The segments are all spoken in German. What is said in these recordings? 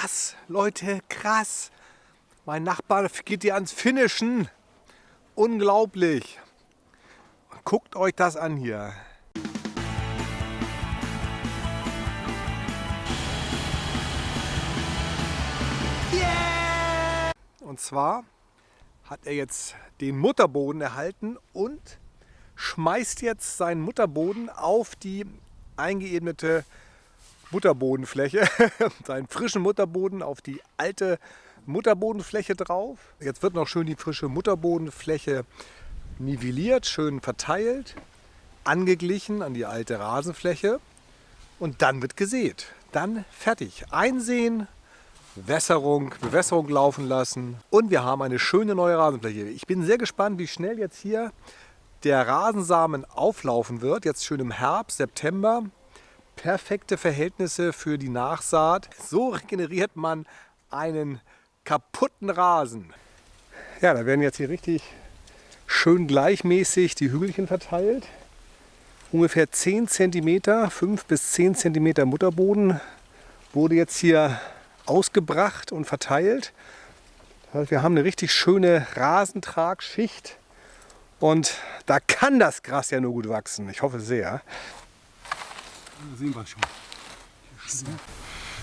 Krass, Leute, krass. Mein Nachbar geht hier ans Finishen. Unglaublich. Guckt euch das an hier. Und zwar hat er jetzt den Mutterboden erhalten und schmeißt jetzt seinen Mutterboden auf die eingeebnete Mutterbodenfläche, seinen frischen Mutterboden auf die alte Mutterbodenfläche drauf. Jetzt wird noch schön die frische Mutterbodenfläche nivelliert, schön verteilt, angeglichen an die alte Rasenfläche und dann wird gesät. Dann fertig. Einsehen, Wässerung, Bewässerung laufen lassen und wir haben eine schöne neue Rasenfläche. Ich bin sehr gespannt, wie schnell jetzt hier der Rasensamen auflaufen wird. Jetzt schön im Herbst, September. Perfekte Verhältnisse für die Nachsaat. So regeneriert man einen kaputten Rasen. Ja, da werden jetzt hier richtig schön gleichmäßig die Hügelchen verteilt. Ungefähr 10 cm, 5 bis 10 cm Mutterboden wurde jetzt hier ausgebracht und verteilt. Wir haben eine richtig schöne Rasentragschicht und da kann das Gras ja nur gut wachsen. Ich hoffe sehr. Da sehen wir schon.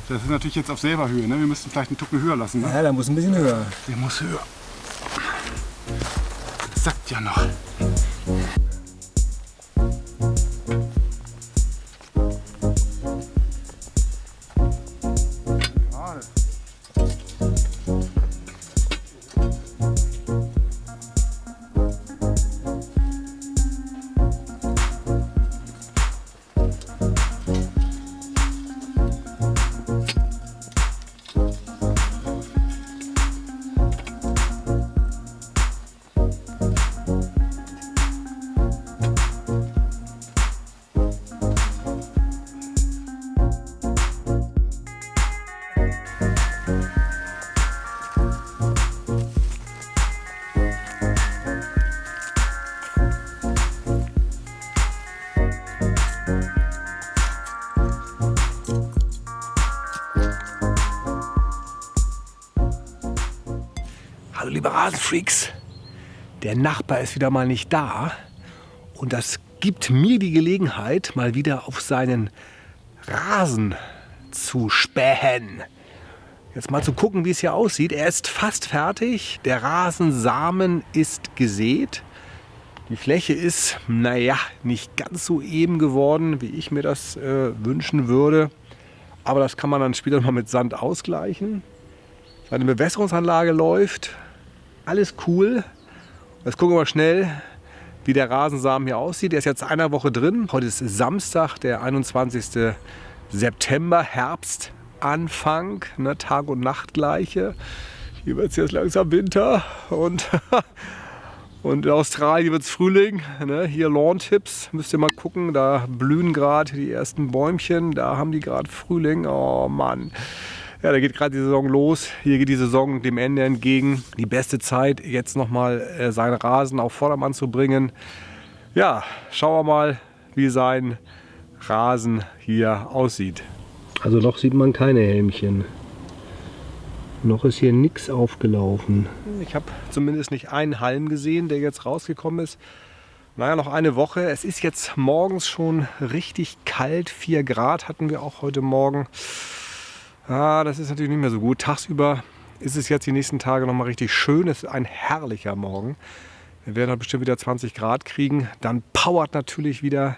Das ist natürlich jetzt auf selber Höhe. Ne? Wir müssten vielleicht einen Tucken höher lassen. Ne? Ja, der muss ein bisschen höher. Der muss höher. Das sagt ja noch. Hallo liebe Rasenfreaks, der Nachbar ist wieder mal nicht da und das gibt mir die Gelegenheit, mal wieder auf seinen Rasen zu spähen. Jetzt mal zu gucken, wie es hier aussieht. Er ist fast fertig, der Rasensamen ist gesät. Die Fläche ist, naja, nicht ganz so eben geworden, wie ich mir das äh, wünschen würde. Aber das kann man dann später mal mit Sand ausgleichen. Seine Bewässerungsanlage läuft, alles cool. Jetzt gucken wir mal schnell, wie der Rasensamen hier aussieht. Der ist jetzt einer Woche drin. Heute ist Samstag, der 21. September, Herbstanfang, ne, Tag und Nacht gleiche. Hier wird es jetzt langsam Winter und, und in Australien wird es Frühling. Ne? Hier Lawn-Tipps, müsst ihr mal gucken, da blühen gerade die ersten Bäumchen, da haben die gerade Frühling. Oh Mann. Ja, da geht gerade die Saison los. Hier geht die Saison dem Ende entgegen. Die beste Zeit, jetzt nochmal äh, seinen Rasen auf Vordermann zu bringen. Ja, schauen wir mal, wie sein Rasen hier aussieht. Also noch sieht man keine Helmchen. Noch ist hier nichts aufgelaufen. Ich habe zumindest nicht einen Halm gesehen, der jetzt rausgekommen ist. Naja, noch eine Woche. Es ist jetzt morgens schon richtig kalt. 4 Grad hatten wir auch heute Morgen. Ah, das ist natürlich nicht mehr so gut. Tagsüber ist es jetzt die nächsten Tage noch mal richtig schön. Es ist ein herrlicher Morgen. Wir werden halt bestimmt wieder 20 Grad kriegen. Dann powert natürlich wieder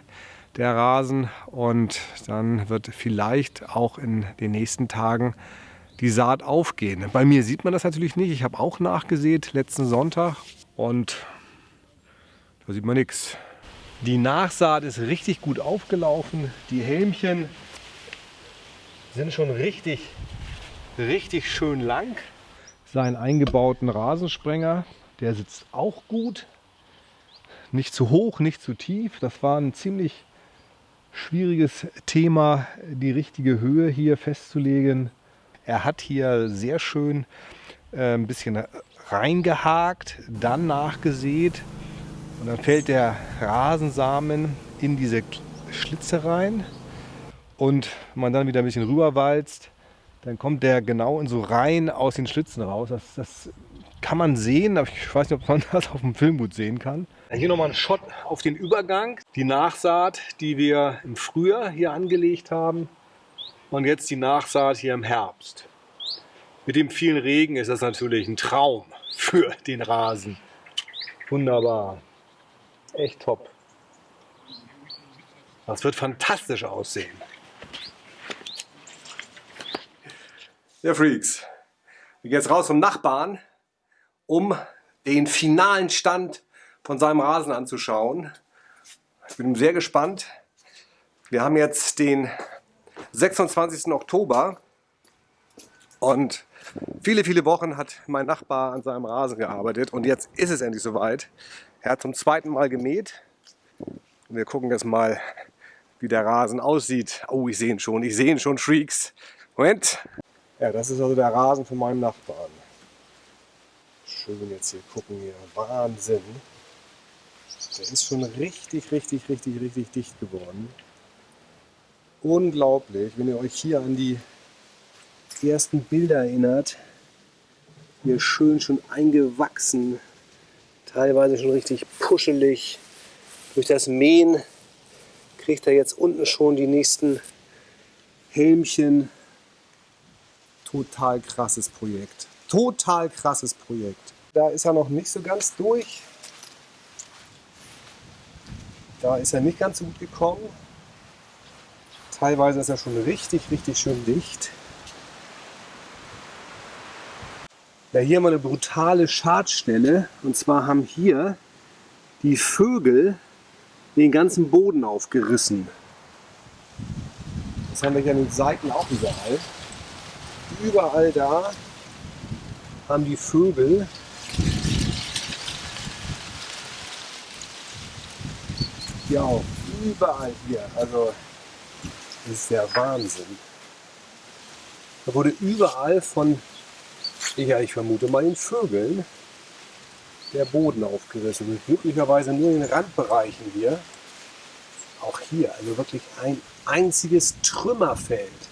der Rasen und dann wird vielleicht auch in den nächsten Tagen die Saat aufgehen. Bei mir sieht man das natürlich nicht. Ich habe auch nachgesät letzten Sonntag und da sieht man nichts. Die Nachsaat ist richtig gut aufgelaufen. Die Helmchen sind schon richtig, richtig schön lang. Seinen eingebauten Rasensprenger, der sitzt auch gut. Nicht zu hoch, nicht zu tief. Das war ein ziemlich schwieriges Thema, die richtige Höhe hier festzulegen. Er hat hier sehr schön äh, ein bisschen reingehakt, dann nachgesät und dann fällt der Rasensamen in diese Schlitze rein. Und man dann wieder ein bisschen rüberwalzt, dann kommt der genau in so Reihen aus den Schlitzen raus. Das, das kann man sehen, aber ich weiß nicht, ob man das auf dem Film gut sehen kann. Hier nochmal ein Shot auf den Übergang. Die Nachsaat, die wir im Frühjahr hier angelegt haben. Und jetzt die Nachsaat hier im Herbst. Mit dem vielen Regen ist das natürlich ein Traum für den Rasen. Wunderbar. Echt top. Das wird fantastisch aussehen. Ja, Freaks. Wir gehen jetzt raus zum Nachbarn, um den finalen Stand von seinem Rasen anzuschauen. Ich bin sehr gespannt. Wir haben jetzt den 26. Oktober und viele, viele Wochen hat mein Nachbar an seinem Rasen gearbeitet und jetzt ist es endlich soweit. Er hat zum zweiten Mal gemäht. Und wir gucken jetzt mal, wie der Rasen aussieht. Oh, ich sehe ihn schon, ich sehe ihn schon, Freaks. Moment. Ja, das ist also der Rasen von meinem Nachbarn. Schön jetzt hier gucken hier. Wahnsinn. Der ist schon richtig, richtig, richtig, richtig dicht geworden. Unglaublich, wenn ihr euch hier an die ersten Bilder erinnert. Hier schön schon eingewachsen. Teilweise schon richtig puschelig. Durch das Mähen kriegt er jetzt unten schon die nächsten Helmchen. Total krasses Projekt. Total krasses Projekt. Da ist er noch nicht so ganz durch. Da ist er nicht ganz so gut gekommen. Teilweise ist er schon richtig, richtig schön dicht. Ja, hier haben wir eine brutale Schadstelle. Und zwar haben hier die Vögel den ganzen Boden aufgerissen. Das haben wir hier an den Seiten auch überall. Überall da haben die Vögel hier auch. Überall hier. Also das ist der Wahnsinn. Da wurde überall von, ja ich vermute mal den Vögeln, der Boden aufgerissen. Glücklicherweise nur in den Randbereichen hier. Auch hier, also wirklich ein einziges Trümmerfeld.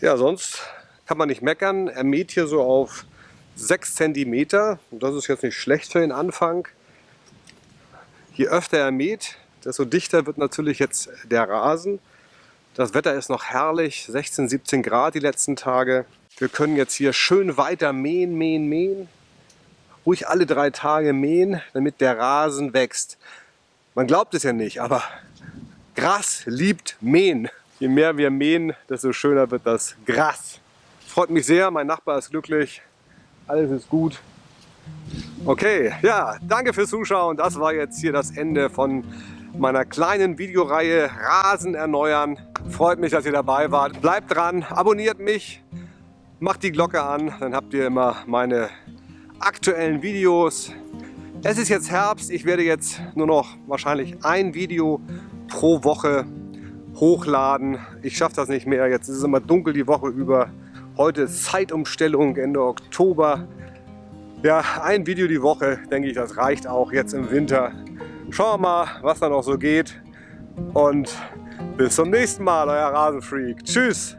Ja, sonst kann man nicht meckern. Er mäht hier so auf 6 cm. Das ist jetzt nicht schlecht für den Anfang. Je öfter er mäht, desto dichter wird natürlich jetzt der Rasen. Das Wetter ist noch herrlich, 16, 17 Grad die letzten Tage. Wir können jetzt hier schön weiter mähen, mähen, mähen ruhig alle drei Tage mähen, damit der Rasen wächst. Man glaubt es ja nicht, aber Gras liebt mähen. Je mehr wir mähen, desto schöner wird das Gras. Freut mich sehr, mein Nachbar ist glücklich, alles ist gut. Okay, ja, danke fürs Zuschauen. Das war jetzt hier das Ende von meiner kleinen Videoreihe Rasen erneuern. Freut mich, dass ihr dabei wart. Bleibt dran, abonniert mich, macht die Glocke an, dann habt ihr immer meine aktuellen Videos. Es ist jetzt Herbst, ich werde jetzt nur noch wahrscheinlich ein Video pro Woche hochladen. Ich schaffe das nicht mehr, jetzt ist es immer dunkel die Woche über. Heute ist Zeitumstellung Ende Oktober. Ja, ein Video die Woche, denke ich, das reicht auch jetzt im Winter. Schauen wir mal, was da noch so geht. Und bis zum nächsten Mal, euer Rasenfreak. Tschüss!